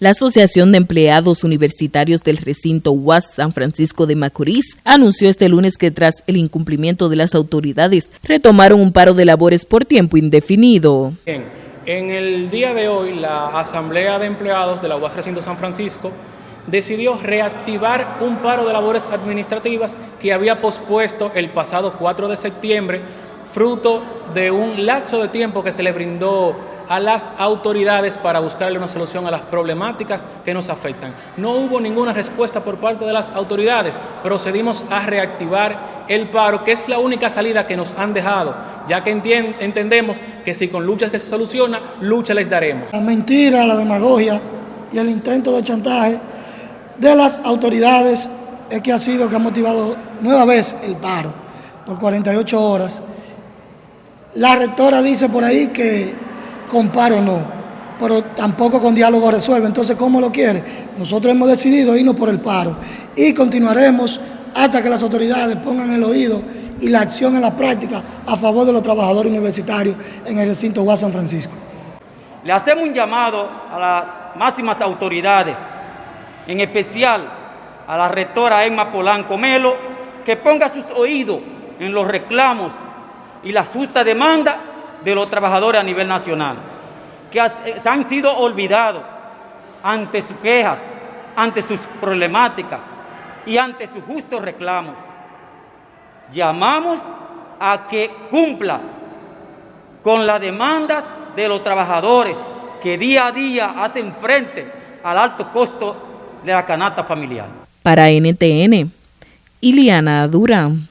La Asociación de Empleados Universitarios del recinto UAS San Francisco de Macorís anunció este lunes que tras el incumplimiento de las autoridades retomaron un paro de labores por tiempo indefinido. En el día de hoy la Asamblea de Empleados de la UAS Recinto San Francisco decidió reactivar un paro de labores administrativas que había pospuesto el pasado 4 de septiembre fruto de un lapso de tiempo que se le brindó a las autoridades para buscarle una solución a las problemáticas que nos afectan. No hubo ninguna respuesta por parte de las autoridades, procedimos a reactivar el paro, que es la única salida que nos han dejado, ya que entendemos que si con luchas que se soluciona, lucha les daremos. La mentira, la demagogia y el intento de chantaje de las autoridades es que ha sido que ha motivado nueva vez el paro por 48 horas la rectora dice por ahí que con paro no, pero tampoco con diálogo resuelve. Entonces, ¿cómo lo quiere? Nosotros hemos decidido irnos por el paro y continuaremos hasta que las autoridades pongan el oído y la acción en la práctica a favor de los trabajadores universitarios en el recinto UAS San Francisco. Le hacemos un llamado a las máximas autoridades, en especial a la rectora Emma Polanco Melo, que ponga sus oídos en los reclamos y la justa demanda de los trabajadores a nivel nacional, que eh, han sido olvidados ante sus quejas, ante sus problemáticas y ante sus justos reclamos. Llamamos a que cumpla con la demanda de los trabajadores que día a día hacen frente al alto costo de la canasta familiar. Para NTN, Iliana Durán.